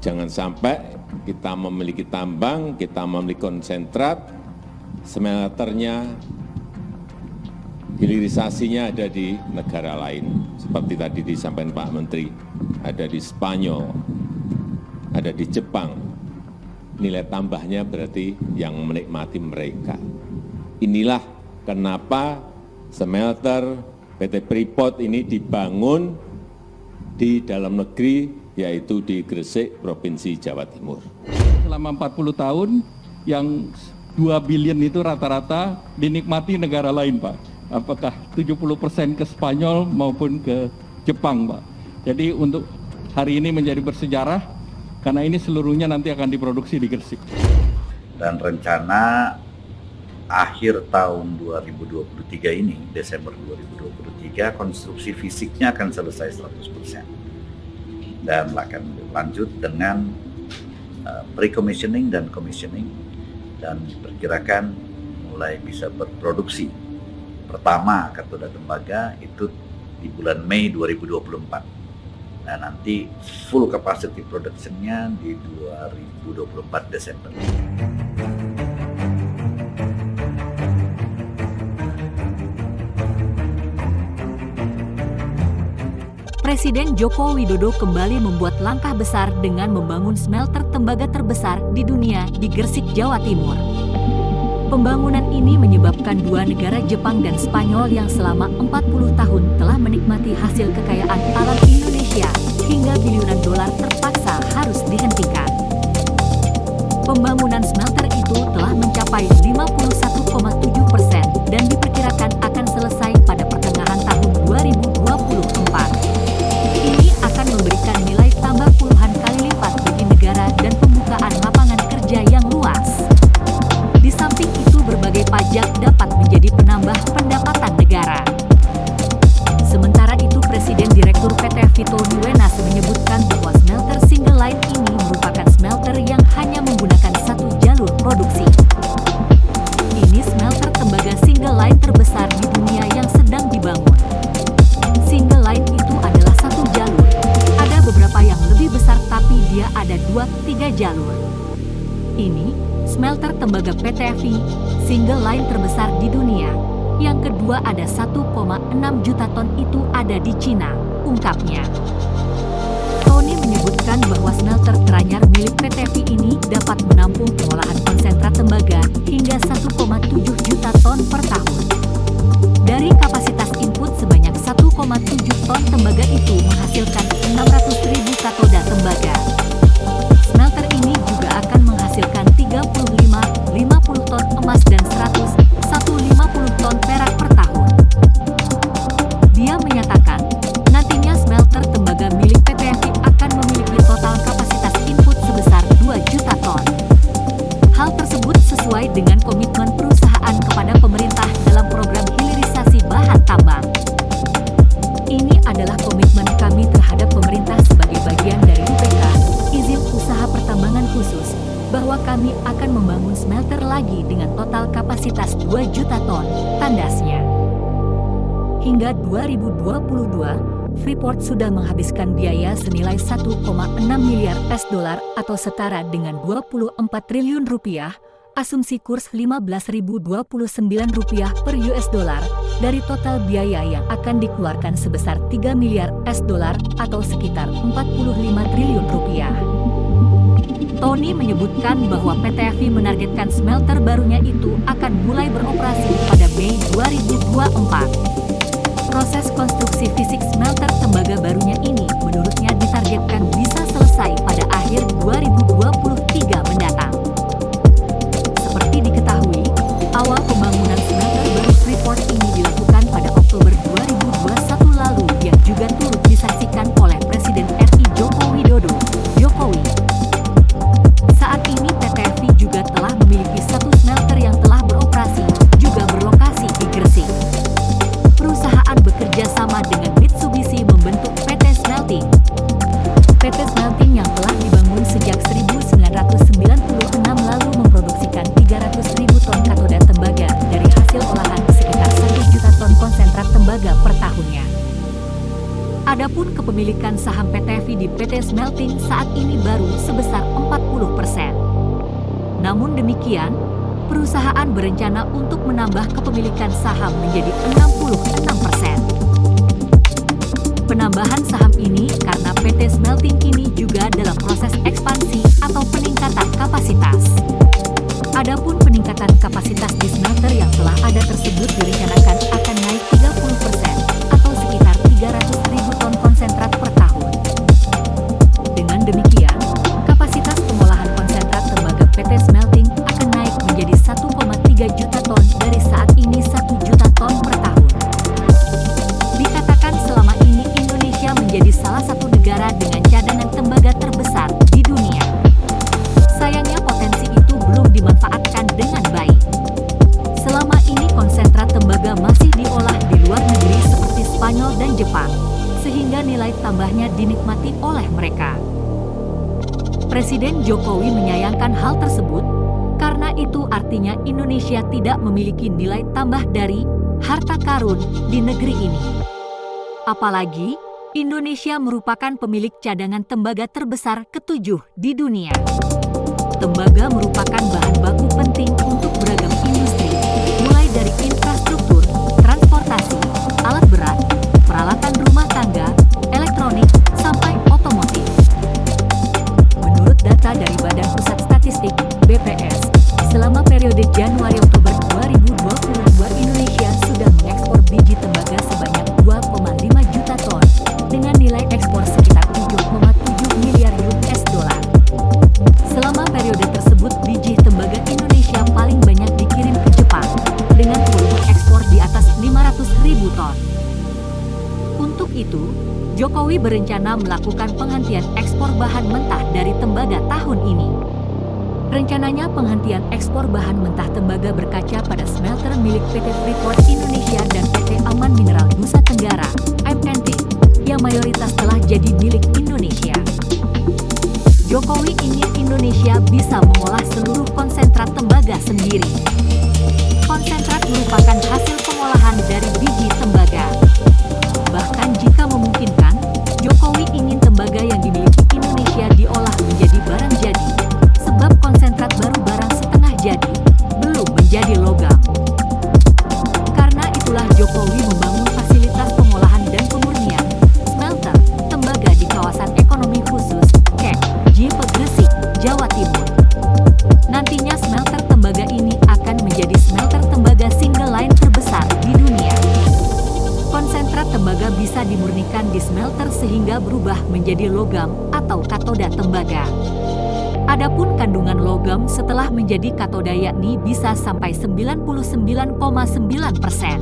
Jangan sampai kita memiliki tambang, kita memiliki konsentrat, smelternya, hilirisasinya ada di negara lain. Seperti tadi disampaikan Pak Menteri, ada di Spanyol, ada di Jepang. Nilai tambahnya berarti yang menikmati mereka. Inilah kenapa smelter PT Freeport ini dibangun di dalam negeri, yaitu di Gresik, Provinsi Jawa Timur. Selama 40 tahun, yang 2 billion itu rata-rata dinikmati negara lain, Pak. Apakah 70 persen ke Spanyol maupun ke Jepang, Pak. Jadi untuk hari ini menjadi bersejarah, karena ini seluruhnya nanti akan diproduksi di Gresik. Dan rencana akhir tahun 2023 ini, Desember 2023, konstruksi fisiknya akan selesai 100%. Dan akan lanjut dengan uh, pre-commissioning dan commissioning dan perkirakan mulai bisa berproduksi. Pertama katoda tembaga itu di bulan Mei 2024. Nah nanti full capacity production-nya di 2024 Desember. Presiden Joko Widodo kembali membuat langkah besar dengan membangun smelter tembaga terbesar di dunia di Gresik, Jawa Timur. Pembangunan ini menyebabkan dua negara Jepang dan Spanyol yang selama 40 tahun telah menikmati hasil kekayaan alam Indonesia hingga biliunan dolar terpaksa harus dihentikan. Pembangunan smelter itu single line terbesar di dunia. Yang kedua ada 1,6 juta ton itu ada di Cina, ungkapnya. Tony menyebutkan bahwa smelter teranyar milik PT ini dapat menampung pengolahan konsentrat tembaga hingga 1,7 juta ton per tahun. Dari kapasitas input sebanyak 1,7 ton tembaga itu menghasilkan tandasnya. Hingga 2022, Freeport sudah menghabiskan biaya senilai 1,6 miliar US dolar atau setara dengan 24 triliun rupiah, asumsi kurs 15.029 rupiah per US dollar dari total biaya yang akan dikeluarkan sebesar 3 miliar US dolar atau sekitar 45 triliun rupiah. Tony menyebutkan bahwa PT FI menargetkan smelter barunya itu akan mulai beroperasi pada Mei 2024. Proses konstruksi fisik smelter tembaga barunya ini menurutnya ditargetkan bisa selesai pada akhir 2023 mendatang. tembaga per tahunnya. Adapun kepemilikan saham PTV di PT Smelting saat ini baru sebesar 40 persen. Namun demikian, perusahaan berencana untuk menambah kepemilikan saham menjadi 66 persen. Penambahan saham ini karena PT Smelting kini juga dalam proses ekspansi atau peningkatan kapasitas. Adapun peningkatan kapasitas di smelter yang telah ada tersebut direncanakan sehingga nilai tambahnya dinikmati oleh mereka. Presiden Jokowi menyayangkan hal tersebut, karena itu artinya Indonesia tidak memiliki nilai tambah dari harta karun di negeri ini. Apalagi, Indonesia merupakan pemilik cadangan tembaga terbesar ketujuh di dunia. Tembaga merupakan bahan baku penting untuk beragam industri, mulai dari infrastruktur, transportasi, alat berat, peralatan rumah tangga, berencana melakukan penghentian ekspor bahan mentah dari tembaga tahun ini. Rencananya penghentian ekspor bahan mentah tembaga berkaca pada smelter milik PT Freeport Indonesia dan PT Aman Mineral Nusa Tenggara (MNT) yang mayoritas telah jadi milik Indonesia. Jokowi ingin Indonesia bisa mengolah seluruh konsentrat tembaga sendiri. Konsentrat merupakan hasil pengolahan dari biji tembaga. Tembaga. Adapun kandungan logam setelah menjadi katoda yakni bisa sampai 99,9 persen.